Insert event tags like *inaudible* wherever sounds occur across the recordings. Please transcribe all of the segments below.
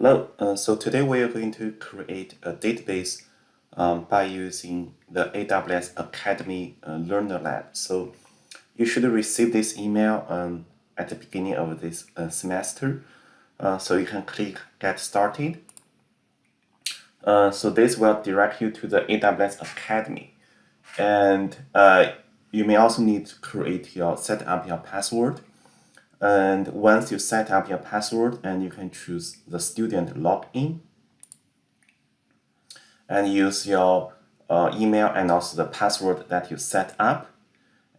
Hello, uh, so today we are going to create a database um, by using the AWS Academy uh, Learner Lab. So you should receive this email um, at the beginning of this uh, semester. Uh, so you can click Get Started. Uh, so this will direct you to the AWS Academy. And uh, you may also need to create your, set up your password. And once you set up your password and you can choose the student login and use your uh, email and also the password that you set up.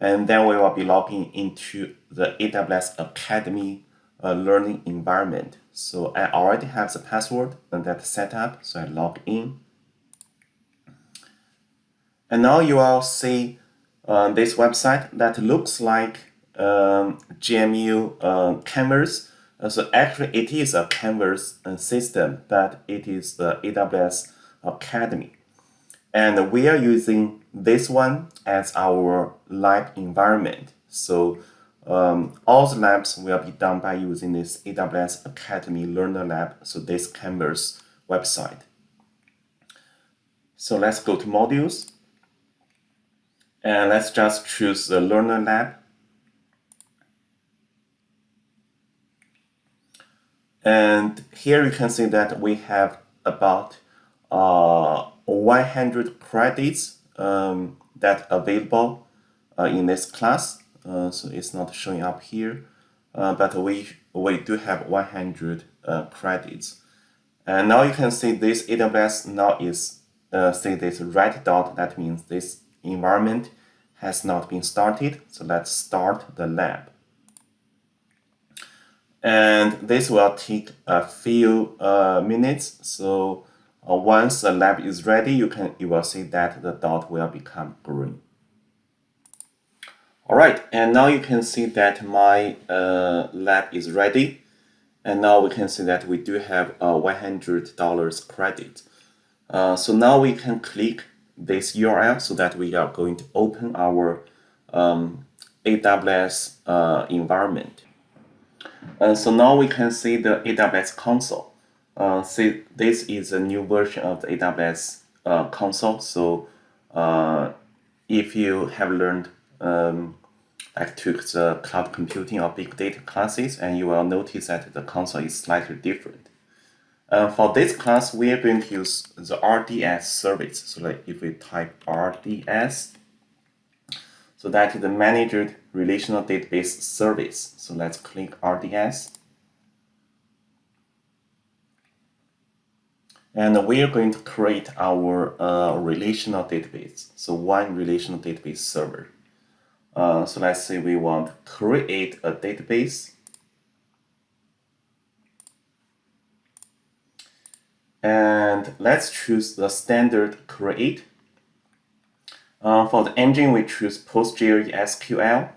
And then we will be logging into the AWS Academy uh, learning environment. So I already have the password and that set up, so I log in. And now you will see uh, this website that looks like um, GMU uh, Canvas. So actually it is a Canvas uh, system, but it is the AWS Academy. And we are using this one as our lab environment. So um, all the labs will be done by using this AWS Academy Learner Lab, so this Canvas website. So let's go to modules. And let's just choose the Learner Lab. And here you can see that we have about uh, 100 credits um, that available uh, in this class. Uh, so it's not showing up here, uh, but we, we do have 100 uh, credits. And now you can see this AWS now is, uh, see this red dot, that means this environment has not been started. So let's start the lab. And this will take a few uh, minutes. So uh, once the lab is ready, you can you will see that the dot will become green. All right, and now you can see that my uh, lab is ready. And now we can see that we do have a $100 credit. Uh, so now we can click this URL so that we are going to open our um, AWS uh, environment. And so now we can see the AWS console. Uh, see, this is a new version of the AWS uh, console. So uh, if you have learned um, like took the cloud computing or big data classes, and you will notice that the console is slightly different. Uh, for this class, we are going to use the RDS service. So like if we type RDS, so that is the Managed Relational Database Service. So let's click RDS. And we are going to create our uh, relational database. So one relational database server. Uh, so let's say we want to create a database. And let's choose the standard create. Uh, for the engine, we choose PostgreSQL.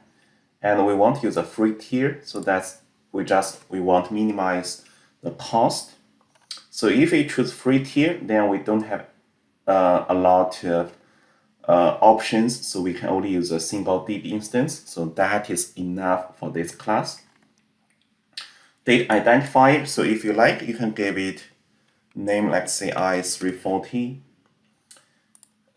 And we want to use a free tier. So that's we just we want to minimize the cost. So if we choose free tier, then we don't have uh, a lot of uh, options. So we can only use a single DB instance. So that is enough for this class. Date identifier. So if you like, you can give it name, let's say i340.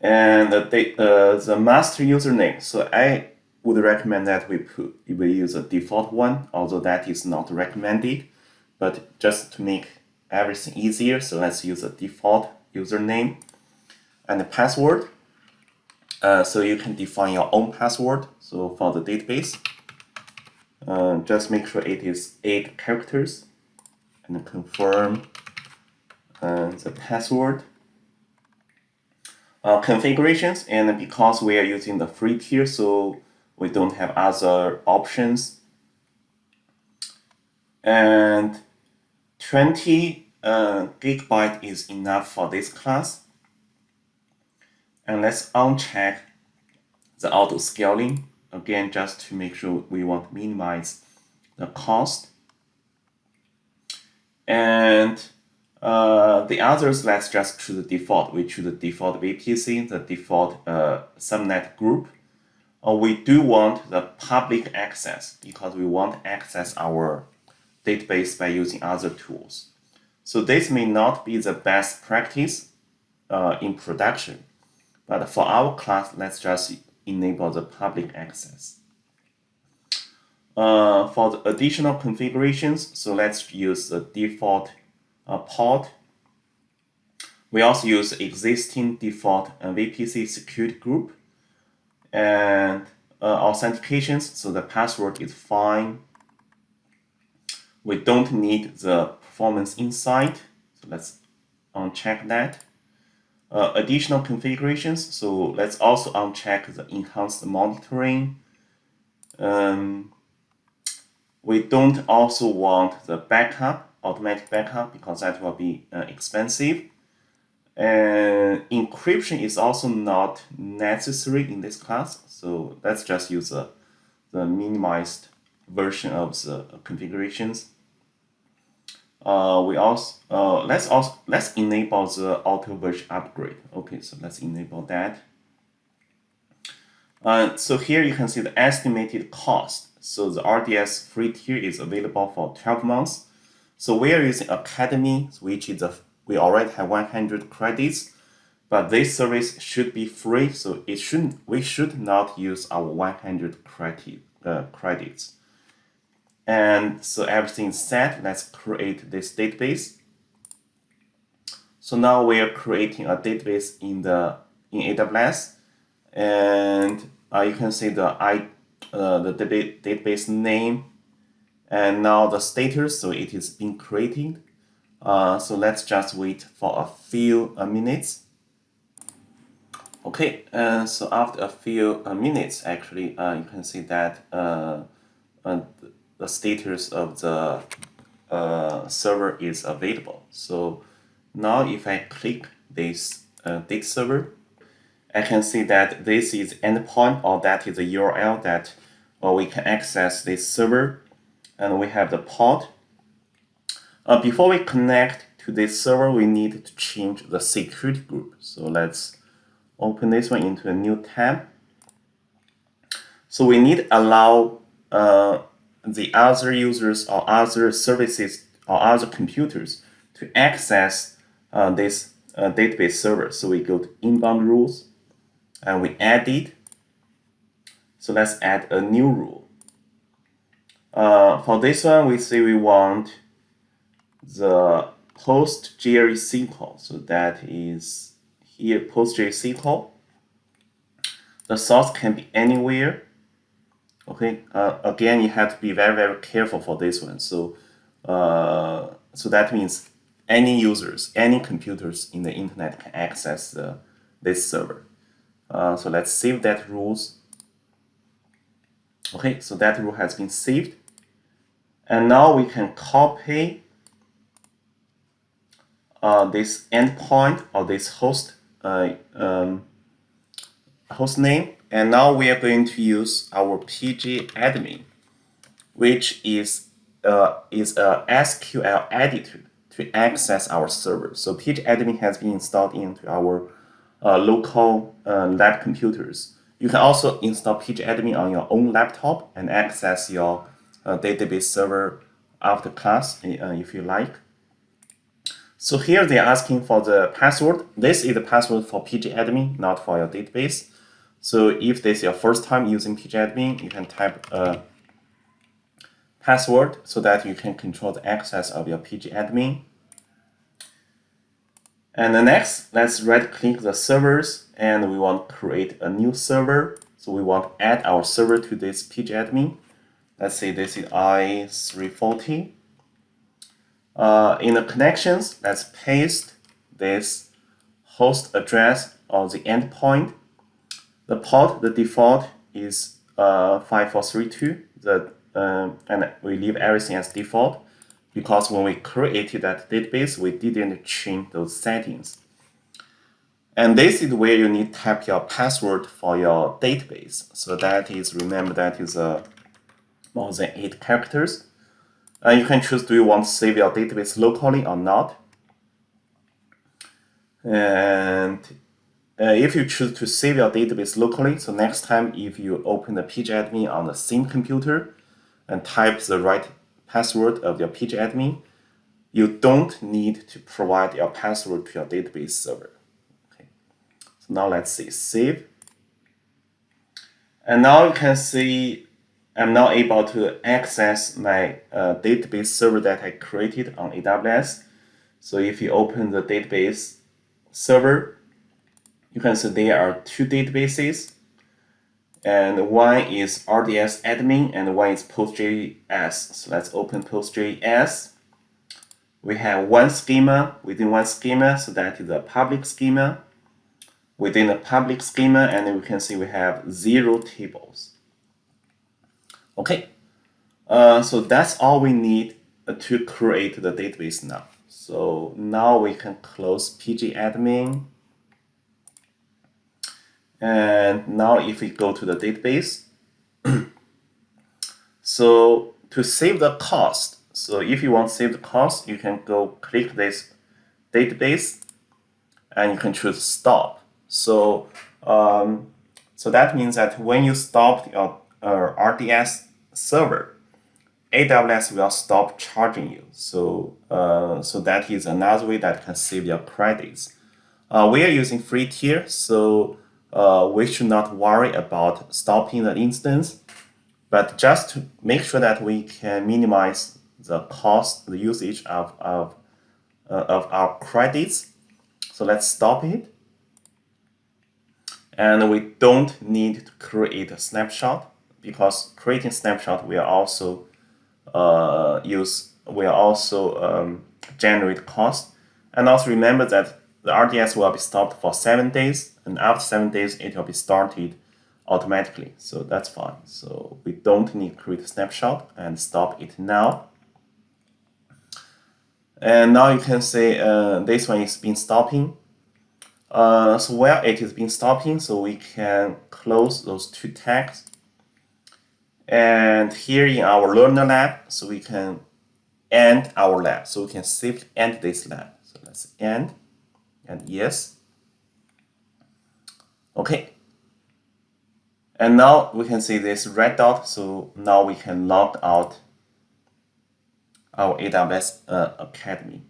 And the, the master username. So I would recommend that we put we use a default one, although that is not recommended. But just to make everything easier. So let's use a default username and the password. Uh, so you can define your own password. So for the database, uh, just make sure it is eight characters and confirm uh, the password. Uh, configurations and because we are using the free tier, so we don't have other options. And 20 uh, gigabyte is enough for this class. And let's uncheck the auto scaling again just to make sure we want to minimize the cost. And uh, the others, let's just choose the default. We choose the default VPC, the default uh, subnet group. Uh, we do want the public access because we want to access our database by using other tools. So this may not be the best practice uh, in production, but for our class, let's just enable the public access. Uh, for the additional configurations, so let's use the default port. We also use existing default uh, VPC security group and uh, authentications, so the password is fine. We don't need the performance insight, so let's uncheck that. Uh, additional configurations, so let's also uncheck the enhanced monitoring. Um, we don't also want the backup, automatic backup, because that will be uh, expensive. And encryption is also not necessary in this class, so let's just use the, the minimized version of the configurations. Uh, we also uh, let's also let's enable the auto version upgrade. Okay, so let's enable that. Uh, so here you can see the estimated cost so the RDS free tier is available for 12 months. So we are using Academy, which is a, we already have 100 credits, but this service should be free. So it shouldn't, we should not use our 100 credit, uh, credits. And so everything set. Let's create this database. So now we are creating a database in the in AWS, and uh, you can see the I uh, the database name and now the status so it is being created. Uh, so let's just wait for a few uh, minutes. Okay uh, so after a few uh, minutes actually uh, you can see that uh, the status of the server is available. So now if I click this data server I can see that this is endpoint or that is the URL that we can access this server and we have the port. Uh, before we connect to this server, we need to change the security group. So let's open this one into a new tab. So we need allow uh, the other users or other services or other computers to access uh, this uh, database server. So we go to inbound rules and we add it. So let's add a new rule. Uh, for this one, we say we want the PostgreSQL. So that is here PostgreSQL. The source can be anywhere. Okay, uh, again, you have to be very, very careful for this one. So, uh, so that means any users, any computers in the internet can access the, this server. Uh, so let's save that rules. Okay, so that rule has been saved. And now we can copy uh, this endpoint or this host uh, um, host name. And now we are going to use our pgadmin, which is uh, is a SQL editor to access our server. So pgadmin has been installed into our uh, local uh, lab computers. You can also install pgadmin on your own laptop and access your database server after class uh, if you like. So here they're asking for the password. This is the password for pgadmin, not for your database. So if this is your first time using pgadmin, you can type a password so that you can control the access of your pgadmin. And the next, let's right click the servers and we want to create a new server. So we want to add our server to this pgadmin. Let's see, this is i340. Uh, in the connections, let's paste this host address on the endpoint. The port, the default is uh, 5432, the, uh, and we leave everything as default because when we created that database, we didn't change those settings. And this is where you need to type your password for your database. So that is, remember that is a more than eight characters. And you can choose do you want to save your database locally or not. And uh, if you choose to save your database locally, so next time if you open the pgadmin on the same computer and type the right password of your pgadmin, you don't need to provide your password to your database server. Okay. So now let's see, save. And now you can see I'm now able to access my uh, database server that I created on AWS. So if you open the database server, you can see there are two databases and one is RDS admin and one is postgres. So let's open postgres. We have one schema within one schema, so that is a public schema. Within the public schema, and we can see we have zero tables. Okay, uh, so that's all we need to create the database now. So now we can close pgadmin and now if we go to the database, *clears throat* so to save the cost, so if you want to save the cost, you can go click this database and you can choose stop. So um, so that means that when you stop your uh, RDS server, AWS will stop charging you. So uh, so that is another way that can save your credits. Uh, we are using free tier, so uh, we should not worry about stopping the instance, but just to make sure that we can minimize the cost, the usage of, of, uh, of our credits. So let's stop it. And we don't need to create a snapshot because creating snapshot will also uh, use will also um, generate cost. And also remember that the RDS will be stopped for seven days, and after seven days, it will be started automatically. So that's fine. So we don't need to create a snapshot and stop it now. And now you can say uh, this one is been stopping. Uh, so where it is been stopping, so we can close those two tags. And here in our learner lab, so we can end our lab. So we can safely end this lab. So let's end and yes. Okay. And now we can see this red dot, so now we can log out our AWS uh, Academy.